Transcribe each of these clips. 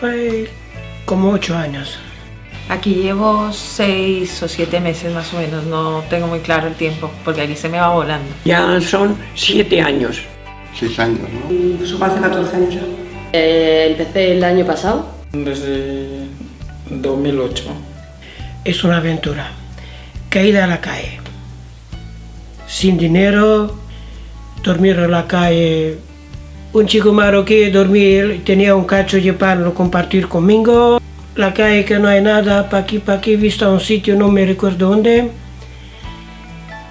Pues, como ocho años. Aquí llevo seis o siete meses más o menos, no tengo muy claro el tiempo, porque aquí se me va volando. Ya son siete años. Seis años, ¿no? Eso hace 14 años ya. Eh, empecé el año pasado. Desde 2008. Es una aventura. Caída a la calle. Sin dinero, dormir en la calle. Un chico marroquí dormir, tenía un cacho de pan, lo compartir conmigo. La calle que no hay nada, pa' aquí, pa' aquí, visto un sitio, no me recuerdo dónde.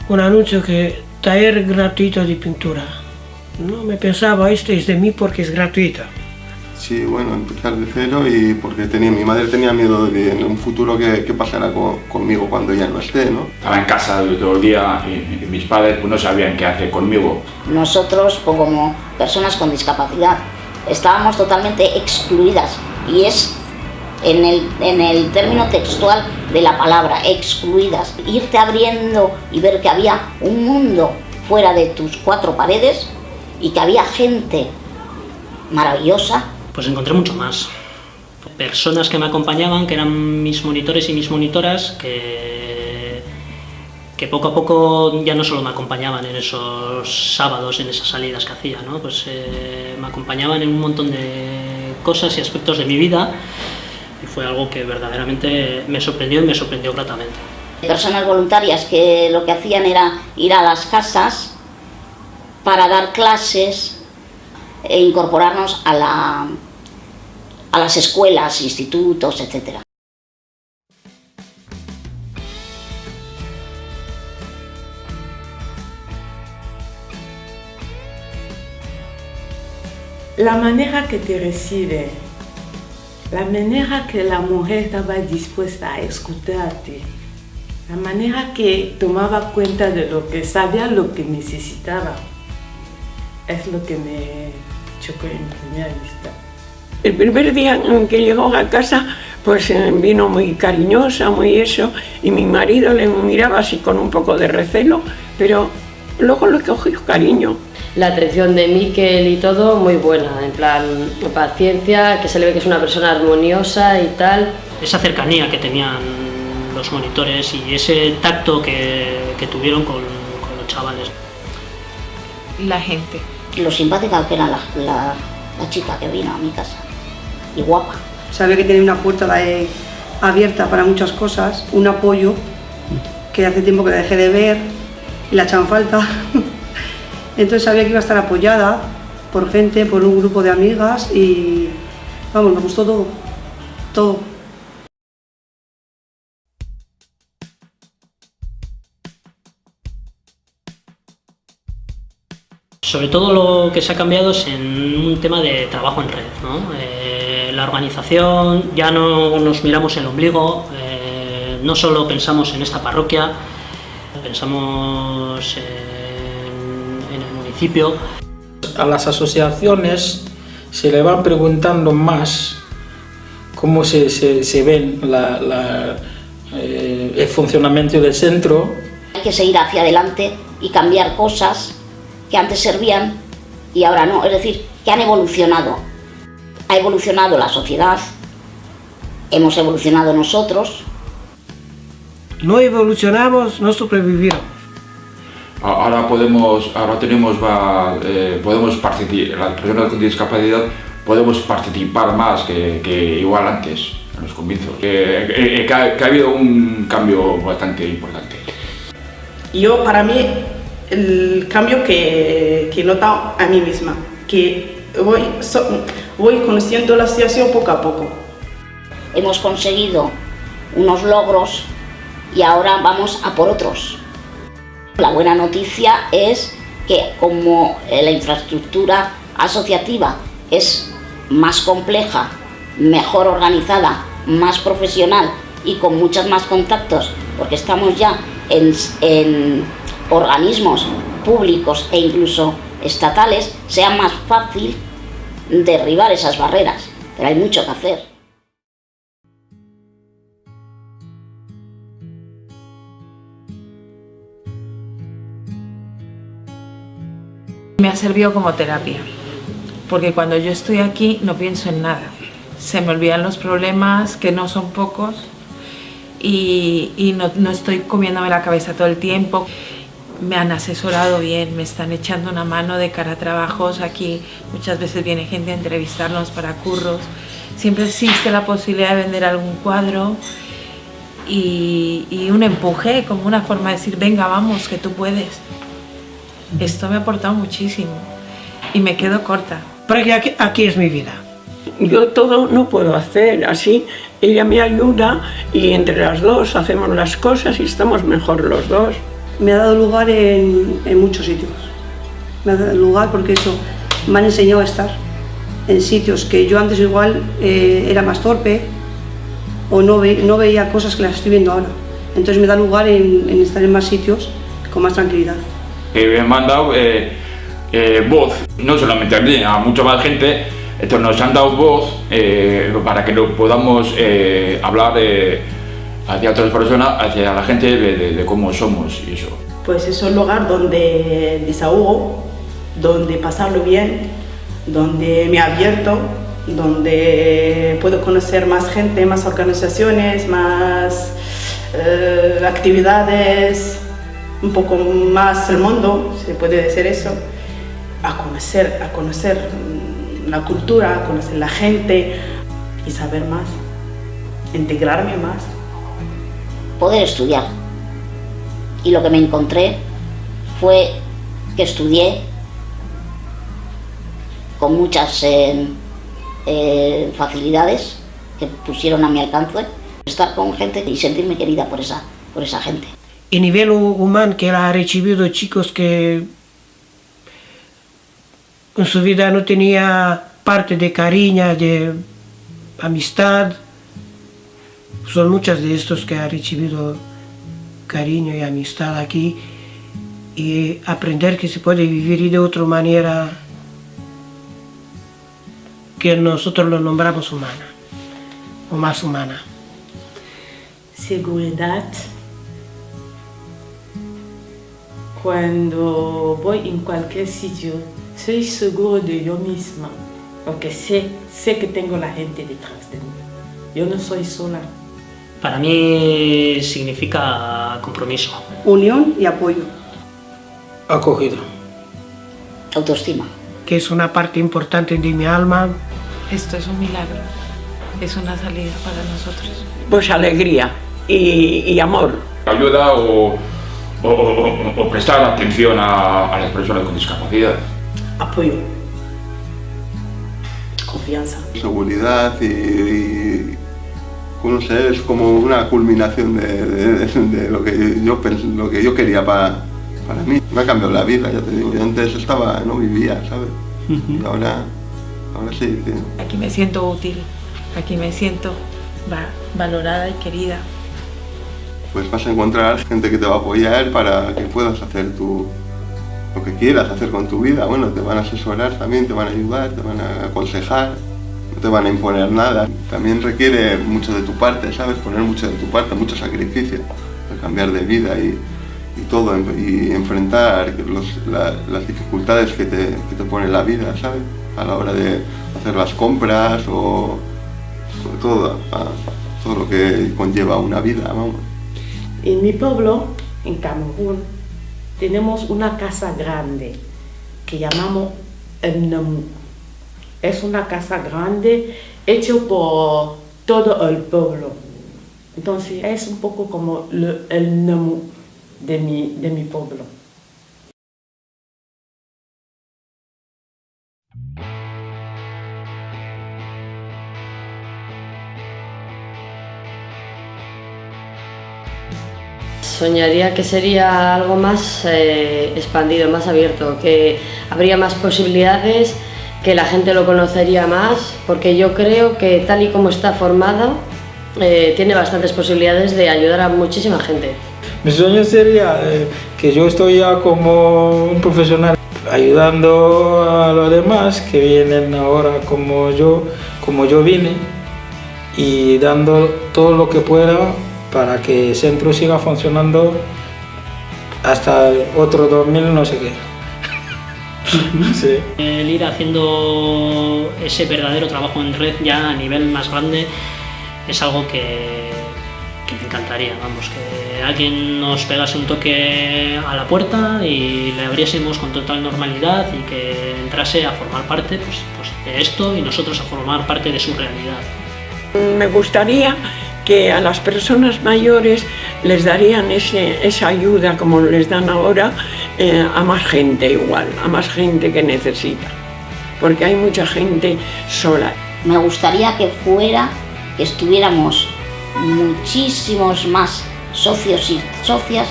Un anuncio que taller gratuito de pintura. No me pensaba, este es de mí porque es gratuito. Sí, bueno, empezar de cero y porque tenía, mi madre tenía miedo de en un futuro que, que pasara co- conmigo cuando ya no esté, ¿no? Estaba en casa todo el día y, y mis padres pues, no sabían qué hacer conmigo. Nosotros, pues, como personas con discapacidad, estábamos totalmente excluidas y es en el, en el término textual de la palabra, excluidas. Irte abriendo y ver que había un mundo fuera de tus cuatro paredes y que había gente maravillosa pues encontré mucho más. Personas que me acompañaban, que eran mis monitores y mis monitoras, que, que poco a poco ya no solo me acompañaban en esos sábados, en esas salidas que hacía, ¿no? pues eh, me acompañaban en un montón de cosas y aspectos de mi vida y fue algo que verdaderamente me sorprendió y me sorprendió gratamente. personas voluntarias que lo que hacían era ir a las casas para dar clases e incorporarnos a, la, a las escuelas, institutos, etcétera. La manera que te recibe, la manera que la mujer estaba dispuesta a escucharte, la manera que tomaba cuenta de lo que sabía, lo que necesitaba, es lo que me chocó en primera vista. El primer día en que llegó a casa, pues eh, vino muy cariñosa, muy eso, y mi marido le miraba así con un poco de recelo, pero luego le cogió cariño. La atención de Miquel y todo muy buena, en plan paciencia, que se le ve que es una persona armoniosa y tal. Esa cercanía que tenían los monitores y ese tacto que, que tuvieron con, con los chavales. La gente. Lo simpática que era la, la- la chica que vino a mi casa, y guapa. Sabía que tenía una puerta abierta para muchas cosas, un apoyo que hace tiempo que la dejé de ver y la echan falta. Entonces sabía que iba a estar apoyada por gente, por un grupo de amigas y vamos, me gustó todo, todo. Sobre todo lo que se ha cambiado es en un tema de trabajo en red. ¿no? Eh, la organización, ya no nos miramos el ombligo, eh, no solo pensamos en esta parroquia, pensamos en, en el municipio. A las asociaciones se le van preguntando más cómo se, se, se ven la- la, eh, el funcionamiento del centro Hay que seguir hacia adelante y cambiar cosas que antes servían y ahora no. Es decir, que han evolucionado. Ha evolucionado la sociedad, hemos evolucionado nosotros. No evolucionamos, no sobrevivimos. Ahora podemos, ahora tenemos, va, eh, podemos participar, las personas con discapacidad podemos participar más que, que igual antes, en los comienzos. Eh, eh, eh, que, ha, que ha habido un cambio bastante importante. Yo, para mí, el cambio que, que he notado a mí misma, que voy, voy conociendo la situación poco a poco. Hemos conseguido unos logros y ahora vamos a por otros. La buena noticia es que como eh, la infraestructura asociativa es más compleja, mejor organizada, más profesional y con muchos más contactos, porque estamos ya en, en organismos públicos e incluso estatales, sea más fácil derribar esas barreras. Pero hay mucho que hacer. Me ha servido como terapia, porque cuando yo estoy aquí no pienso en nada. se me olvidan los problemas, que no son pocos, y, no estoy comiéndome la cabeza todo el tiempo. Me han asesorado bien, me están echando una mano de cara a trabajos. Aquí muchas veces viene gente a entrevistarnos para curros. Siempre existe la posibilidad de vender algún cuadro y, y un empuje, como una forma de decir, venga, vamos, que tú puedes. Esto me ha aportado muchísimo y me quedo corta. Porque aquí, aquí es mi vida. Yo todo no puedo hacer así. Ella me ayuda y entre las dos hacemos las cosas y estamos mejor los dos. Me ha dado lugar en, en muchos sitios. Me ha dado lugar porque eso me han enseñado a estar en sitios que yo antes igual eh, era más torpe o no, ve, no veía cosas que las estoy viendo ahora. Entonces me da lugar en, en estar en más sitios con más tranquilidad. Eh, me han dado eh, eh, voz, no solamente a mí, a mucha más gente, entonces nos han dado voz eh, para que lo podamos eh, hablar hacia otras personas, hacia la gente de, cómo somos y eso. Pues es un lugar donde desahogo, donde pasarlo bien, donde me abierto, donde puedo conocer más gente, más organizaciones, más eh, actividades, un poco más el mundo, se puede decir eso, a conocer, a conocer mm, la cultura, a conocer la gente y saber más, integrarme más. Poder estudiar. Y lo que me encontré fue que estudié con muchas eh, eh, facilidades que pusieron a mi alcance, estar con gente y sentirme querida por esa, por esa gente. Y nivel hu- humano que ha recibido chicos que en su vida no tenía parte de cariño, de amistad. Son muchos de estos que ha recibido cariño y amistad aquí y aprender que se puede vivir de otra manera que nosotros lo nombramos humana o más humana. Seguridad. Cuando voy en cualquier sitio, soy seguro de yo misma, porque sé, sé que tengo la gente detrás de mí. Yo no soy sola. Para mí significa compromiso. Unión y apoyo. Acogido. Autoestima. Que es una parte importante de mi alma. Esto es un milagro, es una salida para nosotros. Pues alegría y, y amor. Ayuda o, o- o- o prestar atención a, a las personas con discapacidad. Apoyo. Confianza. seguridad y, y, no sé, es como una culminación de, de- de lo, que yo, pens- lo que yo quería para, para mí. Me ha cambiado la vida, ya te digo, yo antes estaba, no vivía, ¿sabes? Y ahora, ahora sí, sí. Aquí me siento útil, aquí me siento va- valorada y querida. Pues vas a encontrar gente que te va a apoyar para que puedas hacer tu, lo que quieras hacer con tu vida. Bueno, te van a asesorar también, te van a ayudar, te van a aconsejar, no te van a imponer nada. También requiere mucho de tu parte, ¿sabes? Poner mucho de tu parte, mucho sacrificio, el cambiar de vida y, todo, y enfrentar las dificultades que te, que te pone la vida, ¿sabes? A la hora de hacer las compras o todo, todo lo que conlleva una vida, vamos. En mi pueblo, en Camerún, tenemos una casa grande que llamamos Namu. Es una casa grande hecha por todo el pueblo. Entonces es un poco como el Namu de mi, de mi pueblo. Soñaría que sería algo más eh, expandido, más abierto, que habría más posibilidades, que la gente lo conocería más, porque yo creo que tal y como está formado, eh, tiene bastantes posibilidades de ayudar a muchísima gente. Mi sueño sería eh, que yo estoy ya como un profesional ayudando a los demás que vienen ahora como yo, como yo vine y dando todo lo que pueda para que el centro siga funcionando hasta otro 2000 no sé qué. Sí. El ir haciendo ese verdadero trabajo en red ya a nivel más grande es algo que, que me encantaría, vamos, que alguien nos pegase un toque a la puerta y le abriésemos con total normalidad y que entrase a formar parte pues, pues, de esto y nosotros a formar parte de su realidad. Me gustaría que a las personas mayores les darían ese, esa ayuda como les dan ahora eh, a más gente igual, a más gente que necesita, porque hay mucha gente sola. Me gustaría que fuera, que estuviéramos muchísimos más socios y socias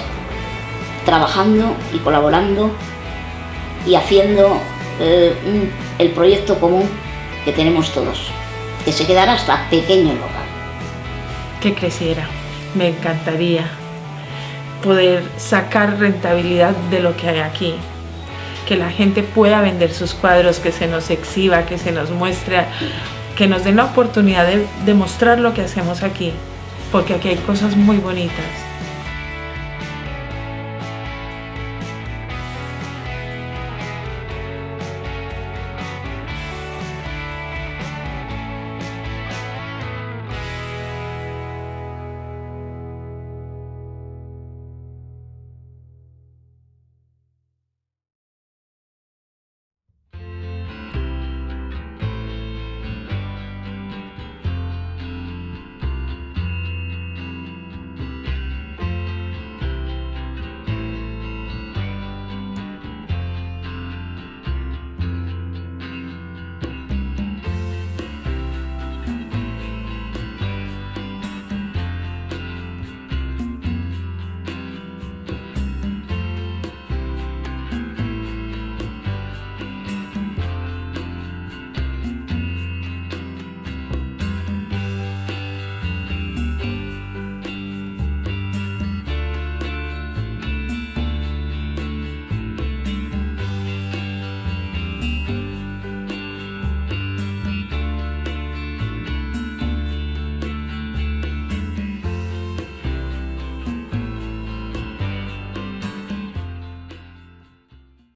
trabajando y colaborando y haciendo eh, un- el proyecto común que tenemos todos, que se quedara hasta pequeño el local. que creciera. Me encantaría poder sacar rentabilidad de lo que hay aquí. Que la gente pueda vender sus cuadros, que se nos exhiba, que se nos muestre, que nos den la oportunidad de, de mostrar lo que hacemos aquí. Porque aquí hay cosas muy bonitas.